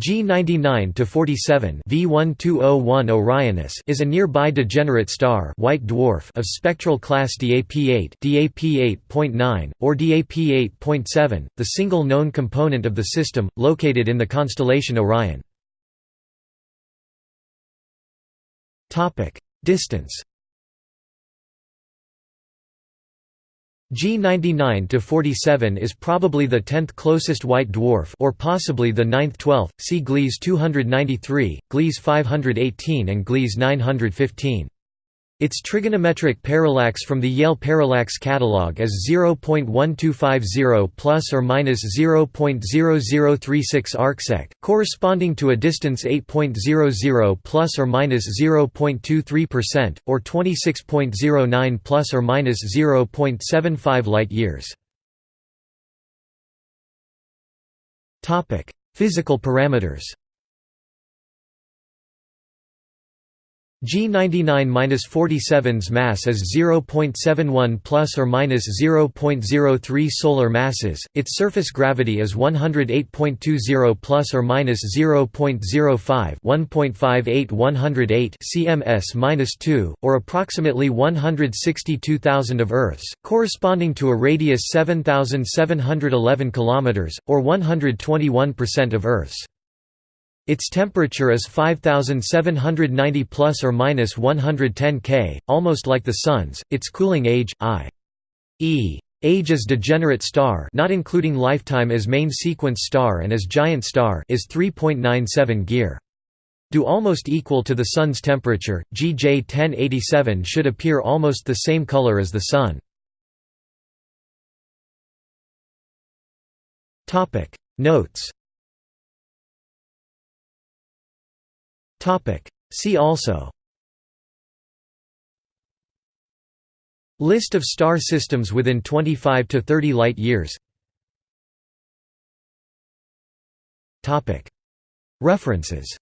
G99 to 47 V1201 Orionis is a nearby degenerate star, white dwarf of spectral class DAP8, DAP8.9 or DAP8.7, the single known component of the system, located in the constellation Orion. Topic: Distance G99 to 47 is probably the 10th closest white dwarf or possibly the 9th 12th. See Gliese 293, Gliese 518 and Gliese 915. Its trigonometric parallax from the Yale Parallax Catalog is 0.1250 plus or minus 0.0036 arcsec, corresponding to a distance 8.00 plus or minus 0.23%, or 26.09 plus or minus 0.75 light years. Topic: Physical parameters. G99-47's mass is 0.71 plus or minus 0.03 solar masses. Its surface gravity is 108.20 plus or minus 0.05 1.58 108 cms-2 or approximately 162,000 of Earth's, corresponding to a radius 7711 kilometers or 121% of Earth's. Its temperature is 5790 plus or minus 110 K, almost like the Sun's. Its cooling age, i.e. age as degenerate star, not including lifetime as main sequence star and as giant star, is 3.97 Gyr. Do almost equal to the Sun's temperature. GJ 1087 should appear almost the same color as the Sun. Topic Notes See also. List of star systems within 25 to 30 light years. Topic. References